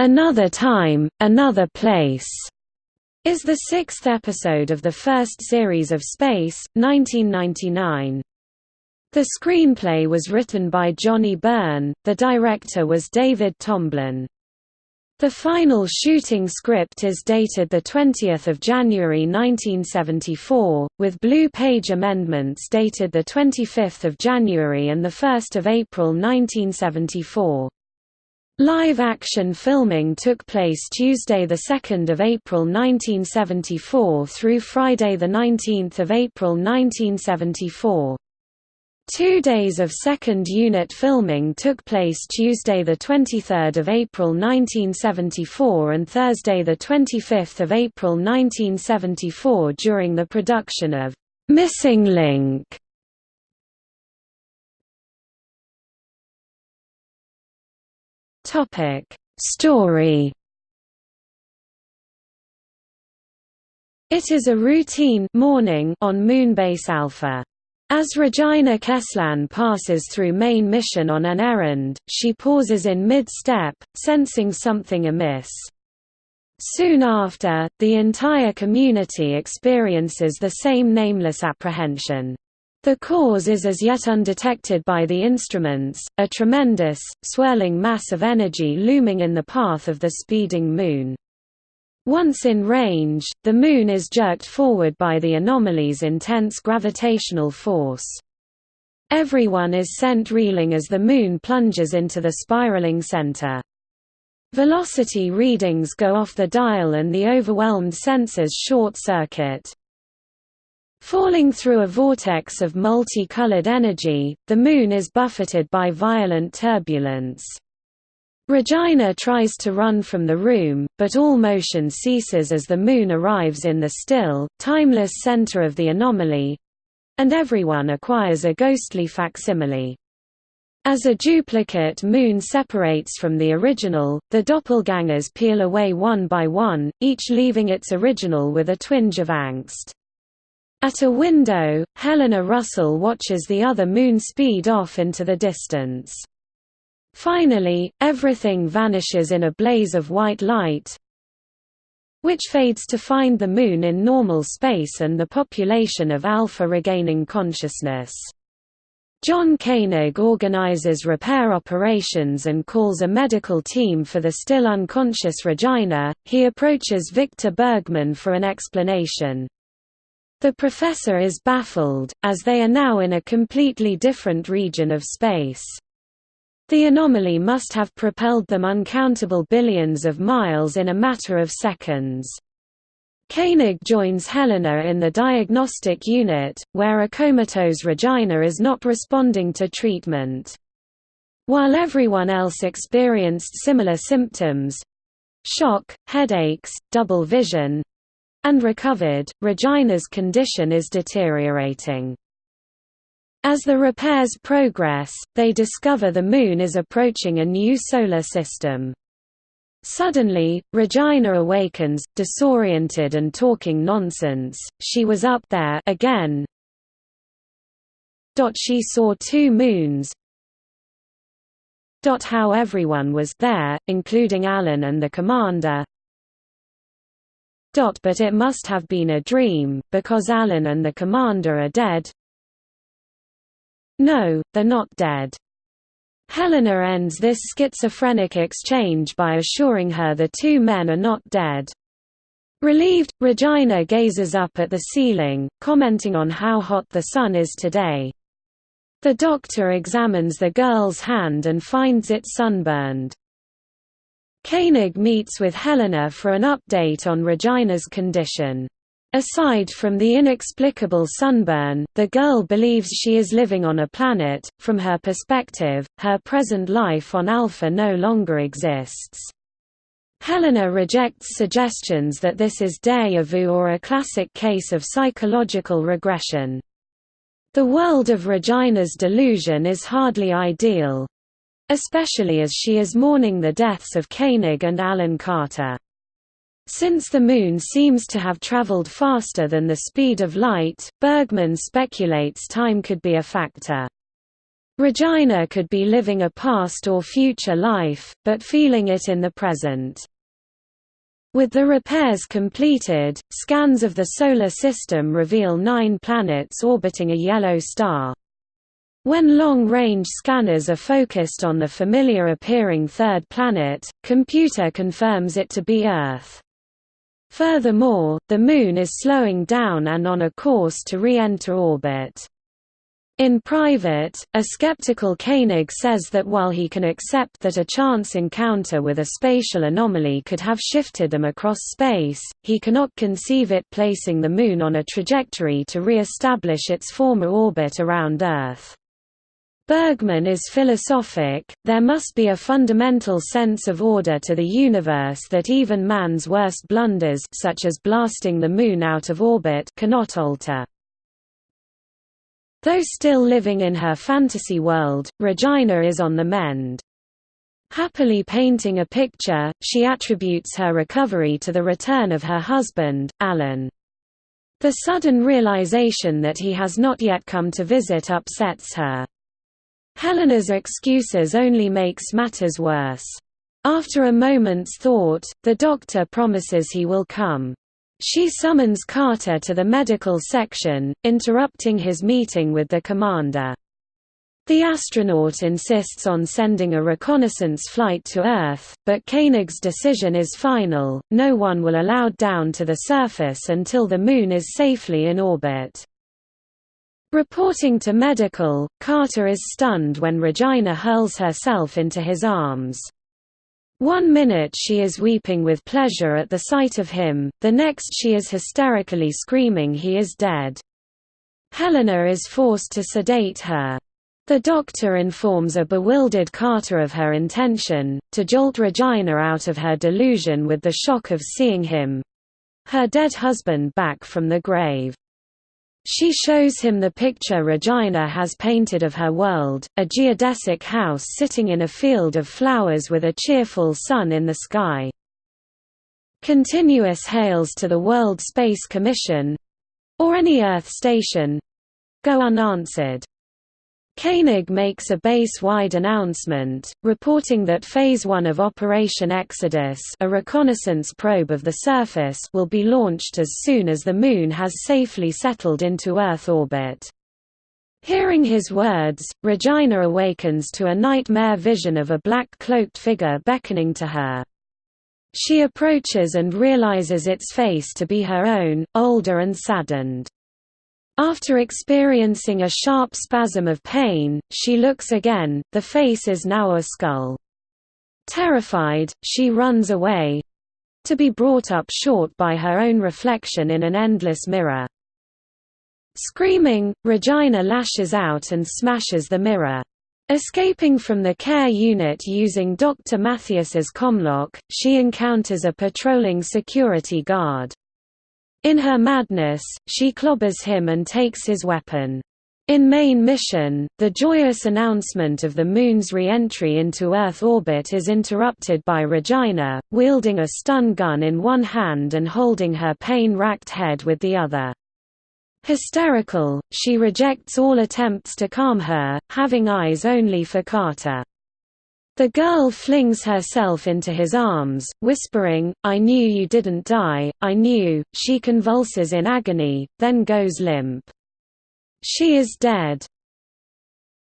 Another Time, Another Place is the sixth episode of the first series of Space, 1999. The screenplay was written by Johnny Byrne, the director was David Tomblin. The final shooting script is dated 20 January 1974, with Blue Page amendments dated 25 January and 1 April 1974. Live-action filming took place Tuesday 2 April 1974 through Friday 19 April 1974. Two days of second unit filming took place Tuesday 23 April 1974 and Thursday 25 April 1974 during the production of «Missing Link». Story It is a routine morning on Moonbase Alpha. As Regina Kesslan passes through main mission on an errand, she pauses in mid-step, sensing something amiss. Soon after, the entire community experiences the same nameless apprehension. The cause is as yet undetected by the instruments, a tremendous, swirling mass of energy looming in the path of the speeding Moon. Once in range, the Moon is jerked forward by the anomaly's intense gravitational force. Everyone is sent reeling as the Moon plunges into the spiraling center. Velocity readings go off the dial and the overwhelmed sensors short-circuit. Falling through a vortex of multi-colored energy, the Moon is buffeted by violent turbulence. Regina tries to run from the room, but all motion ceases as the Moon arrives in the still, timeless center of the anomaly—and everyone acquires a ghostly facsimile. As a duplicate Moon separates from the original, the doppelgangers peel away one by one, each leaving its original with a twinge of angst. At a window, Helena Russell watches the other Moon speed off into the distance. Finally, everything vanishes in a blaze of white light, which fades to find the Moon in normal space and the population of Alpha regaining consciousness. John Koenig organizes repair operations and calls a medical team for the still unconscious Regina. He approaches Victor Bergman for an explanation. The professor is baffled, as they are now in a completely different region of space. The anomaly must have propelled them uncountable billions of miles in a matter of seconds. Koenig joins Helena in the diagnostic unit, where a comatose Regina is not responding to treatment. While everyone else experienced similar symptoms—shock, headaches, double vision—and recovered, Regina's condition is deteriorating. As the repairs progress, they discover the Moon is approaching a new solar system. Suddenly, Regina awakens, disoriented and talking nonsense, she was up there again. She saw two moons. How everyone was there, including Alan and the commander. But it must have been a dream, because Alan and the commander are dead. No, they're not dead. Helena ends this schizophrenic exchange by assuring her the two men are not dead. Relieved, Regina gazes up at the ceiling, commenting on how hot the sun is today. The doctor examines the girl's hand and finds it sunburned. Koenig meets with Helena for an update on Regina's condition. Aside from the inexplicable sunburn, the girl believes she is living on a planet. From her perspective, her present life on Alpha no longer exists. Helena rejects suggestions that this is déjà vu or a classic case of psychological regression. The world of Regina's delusion is hardly ideal. Especially as she is mourning the deaths of Koenig and Alan Carter. Since the Moon seems to have traveled faster than the speed of light, Bergman speculates time could be a factor. Regina could be living a past or future life, but feeling it in the present. With the repairs completed, scans of the Solar System reveal nine planets orbiting a yellow star. When long-range scanners are focused on the familiar-appearing third planet, computer confirms it to be Earth. Furthermore, the Moon is slowing down and on a course to re-enter orbit. In private, a skeptical Koenig says that while he can accept that a chance encounter with a spatial anomaly could have shifted them across space, he cannot conceive it placing the Moon on a trajectory to re-establish its former orbit around Earth. Bergman is philosophic, there must be a fundamental sense of order to the universe that even man's worst blunders such as blasting the Moon out of orbit cannot alter. Though still living in her fantasy world, Regina is on the mend. Happily painting a picture, she attributes her recovery to the return of her husband, Alan. The sudden realization that he has not yet come to visit upsets her. Helena's excuses only makes matters worse. After a moment's thought, the doctor promises he will come. She summons Carter to the medical section, interrupting his meeting with the commander. The astronaut insists on sending a reconnaissance flight to Earth, but Koenig's decision is final, no one will allowed down to the surface until the Moon is safely in orbit. Reporting to medical, Carter is stunned when Regina hurls herself into his arms. One minute she is weeping with pleasure at the sight of him, the next she is hysterically screaming he is dead. Helena is forced to sedate her. The doctor informs a bewildered Carter of her intention, to jolt Regina out of her delusion with the shock of seeing him—her dead husband back from the grave. She shows him the picture Regina has painted of her world, a geodesic house sitting in a field of flowers with a cheerful sun in the sky. Continuous hails to the World Space Commission—or any Earth station—go unanswered. Koenig makes a base-wide announcement, reporting that Phase 1 of Operation Exodus a reconnaissance probe of the surface will be launched as soon as the Moon has safely settled into Earth orbit. Hearing his words, Regina awakens to a nightmare vision of a black-cloaked figure beckoning to her. She approaches and realizes its face to be her own, older and saddened. After experiencing a sharp spasm of pain, she looks again, the face is now a skull. Terrified, she runs away—to be brought up short by her own reflection in an endless mirror. Screaming, Regina lashes out and smashes the mirror. Escaping from the care unit using Dr. Mathias's comlock, she encounters a patrolling security guard. In her madness, she clobbers him and takes his weapon. In main mission, the joyous announcement of the Moon's re-entry into Earth orbit is interrupted by Regina, wielding a stun gun in one hand and holding her pain-racked head with the other. Hysterical, she rejects all attempts to calm her, having eyes only for Carter. The girl flings herself into his arms, whispering, I knew you didn't die, I knew. She convulses in agony, then goes limp. She is dead.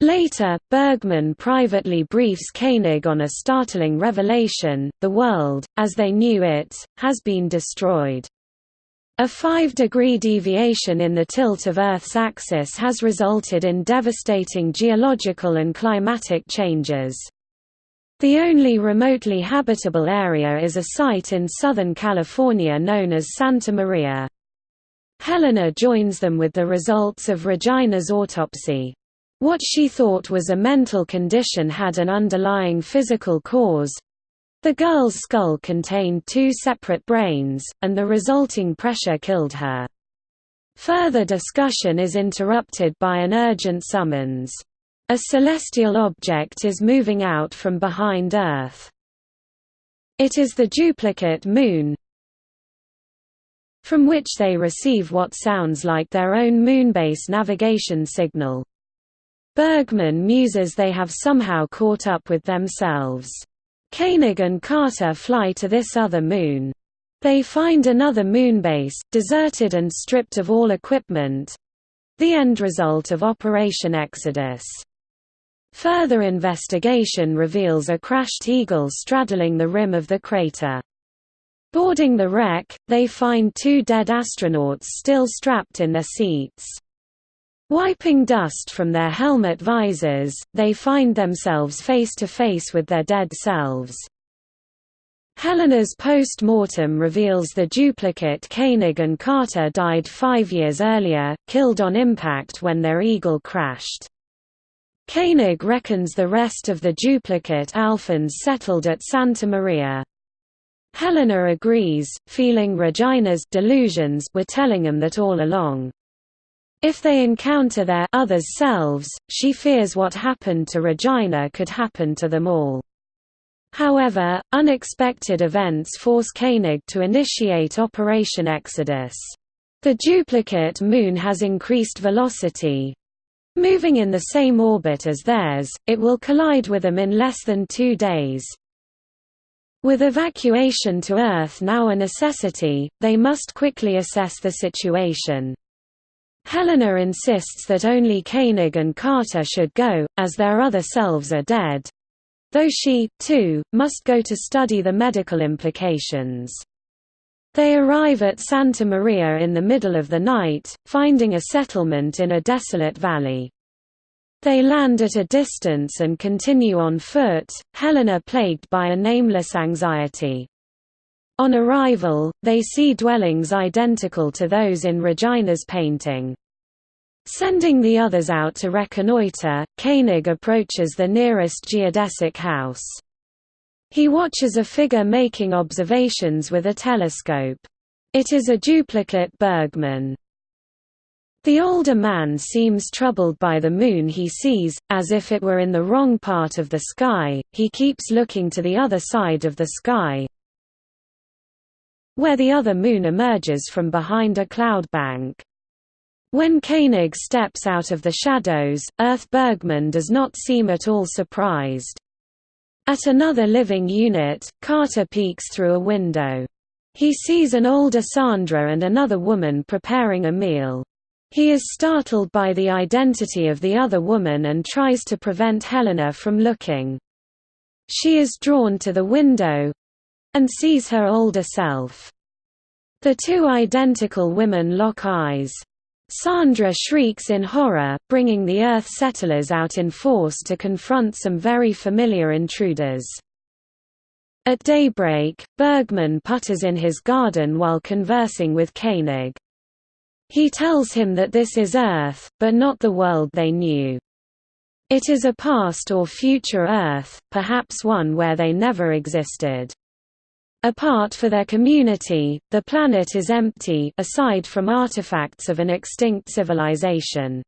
Later, Bergman privately briefs Koenig on a startling revelation, the world, as they knew it, has been destroyed. A 5-degree deviation in the tilt of Earth's axis has resulted in devastating geological and climatic changes. The only remotely habitable area is a site in Southern California known as Santa Maria. Helena joins them with the results of Regina's autopsy. What she thought was a mental condition had an underlying physical cause. The girl's skull contained two separate brains, and the resulting pressure killed her. Further discussion is interrupted by an urgent summons. A celestial object is moving out from behind Earth. It is the duplicate Moon, from which they receive what sounds like their own moonbase navigation signal. Bergman muses they have somehow caught up with themselves. Koenig and Carter fly to this other moon. They find another moonbase, deserted and stripped of all equipment—the end result of Operation Exodus. Further investigation reveals a crashed Eagle straddling the rim of the crater. Boarding the wreck, they find two dead astronauts still strapped in their seats. Wiping dust from their helmet visors, they find themselves face to face with their dead selves. Helena's post-mortem reveals the duplicate Koenig and Carter died five years earlier, killed on impact when their Eagle crashed. Koenig reckons the rest of the duplicate Alphans settled at Santa Maria. Helena agrees, feeling Regina's delusions were telling him that all along. If they encounter their others selves, she fears what happened to Regina could happen to them all. However, unexpected events force Koenig to initiate Operation Exodus. The duplicate moon has increased velocity. Moving in the same orbit as theirs, it will collide with them in less than two days. With evacuation to Earth now a necessity, they must quickly assess the situation. Helena insists that only Koenig and Carter should go, as their other selves are dead. Though she, too, must go to study the medical implications. They arrive at Santa Maria in the middle of the night, finding a settlement in a desolate valley. They land at a distance and continue on foot, Helena plagued by a nameless anxiety. On arrival, they see dwellings identical to those in Regina's painting. Sending the others out to reconnoiter, Koenig approaches the nearest geodesic house. He watches a figure making observations with a telescope. It is a duplicate Bergman. The older man seems troubled by the moon he sees, as if it were in the wrong part of the sky, he keeps looking to the other side of the sky, where the other moon emerges from behind a cloud bank. When Koenig steps out of the shadows, Earth Bergman does not seem at all surprised. At another living unit, Carter peeks through a window. He sees an older Sandra and another woman preparing a meal. He is startled by the identity of the other woman and tries to prevent Helena from looking. She is drawn to the window, and sees her older self. The two identical women lock eyes. Sandra shrieks in horror, bringing the Earth settlers out in force to confront some very familiar intruders. At daybreak, Bergman putters in his garden while conversing with Koenig. He tells him that this is Earth, but not the world they knew. It is a past or future Earth, perhaps one where they never existed. Apart for their community, the planet is empty aside from artifacts of an extinct civilization.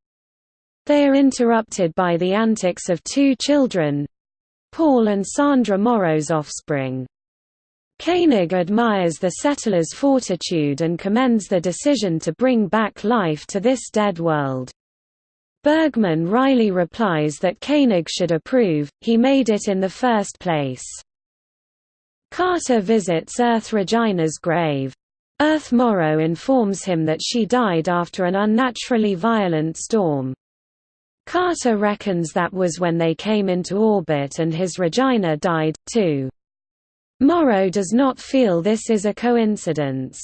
They are interrupted by the antics of two children—Paul and Sandra Morrow's offspring. Koenig admires the settlers' fortitude and commends the decision to bring back life to this dead world. Bergman wryly replies that Koenig should approve, he made it in the first place. Carter visits Earth Regina's grave. Earth Morrow informs him that she died after an unnaturally violent storm. Carter reckons that was when they came into orbit and his Regina died, too. Morrow does not feel this is a coincidence.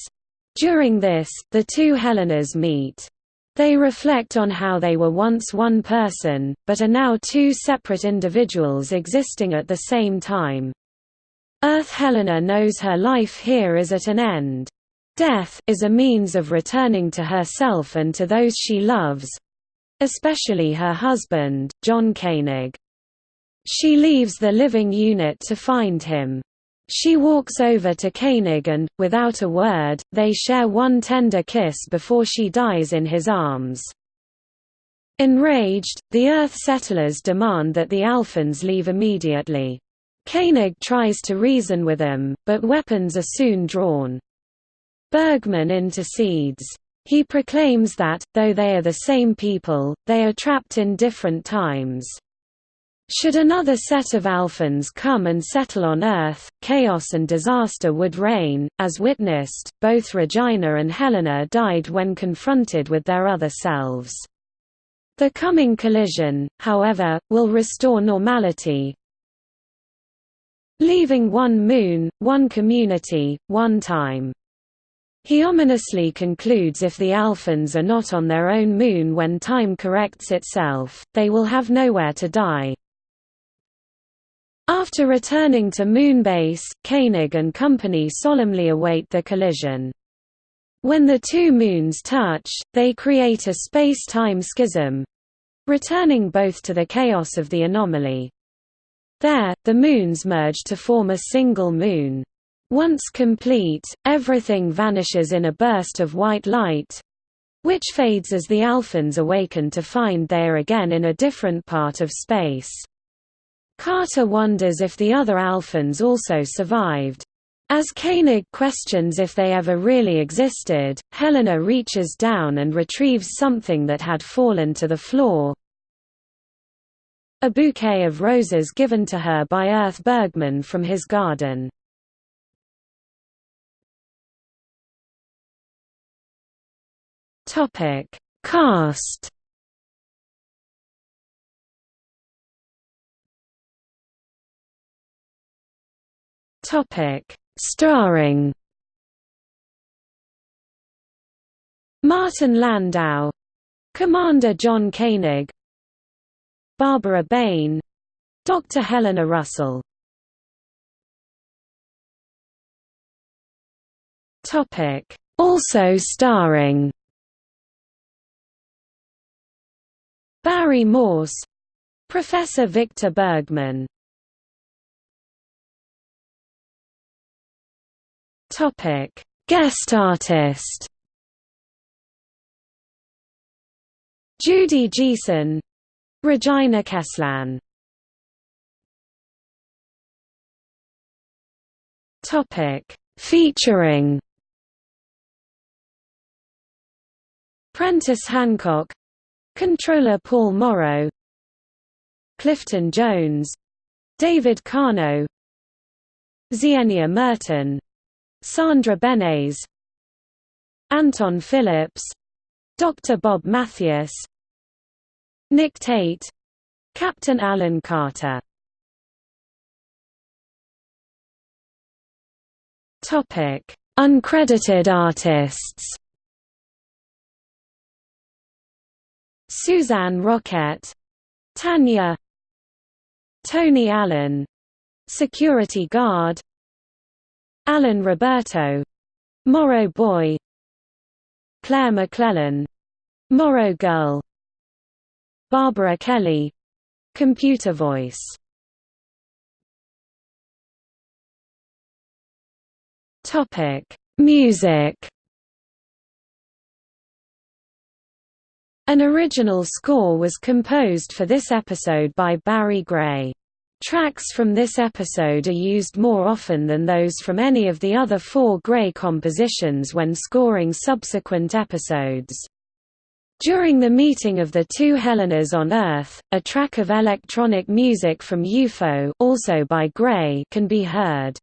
During this, the two Helenas meet. They reflect on how they were once one person, but are now two separate individuals existing at the same time. Earth Helena knows her life here is at an end. Death is a means of returning to herself and to those she loves—especially her husband, John Koenig. She leaves the living unit to find him. She walks over to Koenig and, without a word, they share one tender kiss before she dies in his arms. Enraged, the Earth settlers demand that the Alphans leave immediately. Koenig tries to reason with them, but weapons are soon drawn. Bergman intercedes. He proclaims that, though they are the same people, they are trapped in different times. Should another set of Alphans come and settle on Earth, chaos and disaster would reign. As witnessed, both Regina and Helena died when confronted with their other selves. The coming collision, however, will restore normality, leaving one moon, one community, one time. He ominously concludes if the Alphans are not on their own moon when time corrects itself, they will have nowhere to die. After returning to Moonbase, Koenig and company solemnly await the collision. When the two moons touch, they create a space-time schism—returning both to the chaos of the anomaly. There, the moons merge to form a single moon. Once complete, everything vanishes in a burst of white light—which fades as the Alphans awaken to find they are again in a different part of space. Carter wonders if the other Alphans also survived. As Koenig questions if they ever really existed, Helena reaches down and retrieves something that had fallen to the floor, a bouquet of roses given to her by Earth Bergman from his garden. Topic: Cast. Topic: Starring. Martin Landau, Commander John Koenig, Barbara Bain, Dr. Helena Russell. Topic: Also starring Barry Morse Professor Victor Bergman Topic Guest artist Judy Geeson Regina Kesslan. Topic. Featuring. Prentice Hancock. Controller Paul Morrow. Clifton Jones. David Kano Zienia Merton. Sandra Benes Anton Phillips. Dr. Bob Mathias Nick Tate. Captain Alan Carter. Topic: Uncredited artists. Suzanne Roquette Tanya. Tony Allen. Security Guard. Alan Roberto. Morrow Boy. Claire McClellan. Morrow Girl Barbara Kelly Computer voice Music An original score was composed for this episode by Barry Gray. Tracks from this episode are used more often than those from any of the other four Gray compositions when scoring subsequent episodes. During the meeting of the two Helenas on Earth, a track of electronic music from UFO also by Gray can be heard.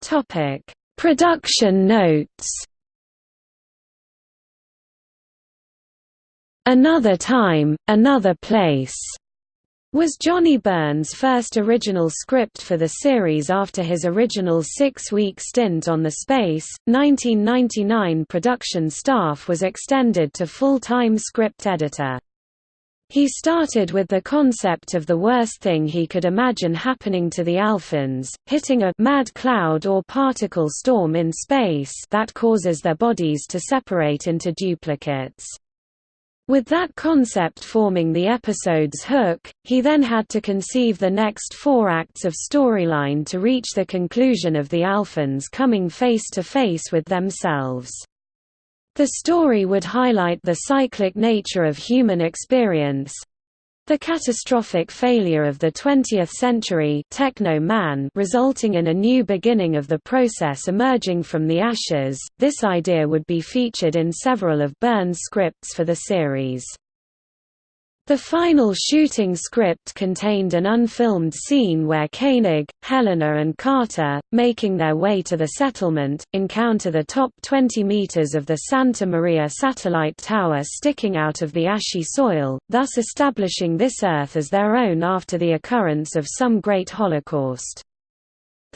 Topic Production notes Another Time, Another Place was Johnny Byrne's first original script for the series after his original six-week stint on the Space. 1999 production staff was extended to full-time script editor. He started with the concept of the worst thing he could imagine happening to the Alphans, hitting a mad cloud or particle storm in space that causes their bodies to separate into duplicates. With that concept forming the episode's hook, he then had to conceive the next four acts of storyline to reach the conclusion of the Alphans coming face to face with themselves. The story would highlight the cyclic nature of human experience The catastrophic failure of the 20th century techno man resulting in a new beginning of the process emerging from the ashes, this idea would be featured in several of Byrne's scripts for the series. The final shooting script contained an unfilmed scene where Koenig, Helena and Carter, making their way to the settlement, encounter the top 20 meters of the Santa Maria satellite tower sticking out of the ashy soil, thus establishing this Earth as their own after the occurrence of some great holocaust.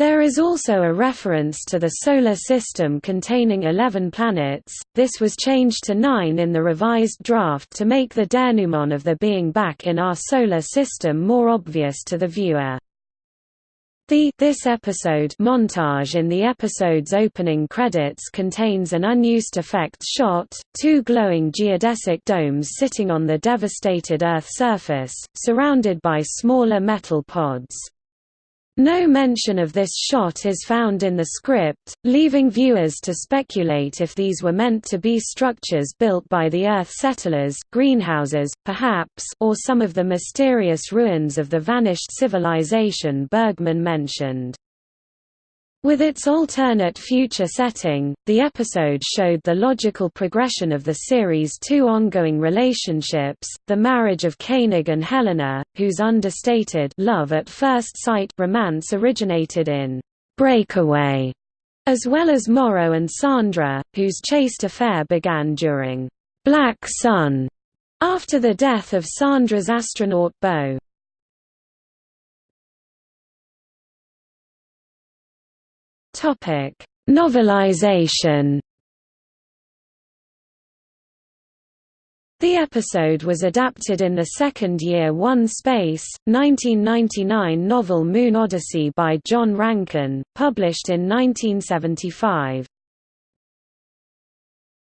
There is also a reference to the Solar System containing 11 planets, this was changed to 9 in the revised draft to make the denouement of the being back in our Solar System more obvious to the viewer. The This Episode montage in the episode's opening credits contains an unused effects shot, two glowing geodesic domes sitting on the devastated Earth surface, surrounded by smaller metal pods. No mention of this shot is found in the script, leaving viewers to speculate if these were meant to be structures built by the Earth settlers greenhouses, perhaps or some of the mysterious ruins of the vanished civilization Bergman mentioned. With its alternate future setting, the episode showed the logical progression of the series' two ongoing relationships, the marriage of Koenig and Helena, whose understated love at first sight romance originated in «Breakaway», as well as Morrow and Sandra, whose chaste affair began during «Black Sun» after the death of Sandra's astronaut beau. Topic: Novelization. The episode was adapted in the second Year One Space, 1999 novel Moon Odyssey by John Rankin, published in 1975.